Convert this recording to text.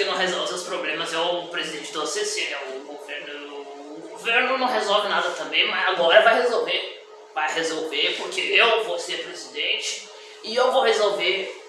que não resolve seus problemas é o presidente do OCC, é né? O governo, o governo não resolve nada também, mas agora vai resolver. Vai resolver porque eu vou ser presidente e eu vou resolver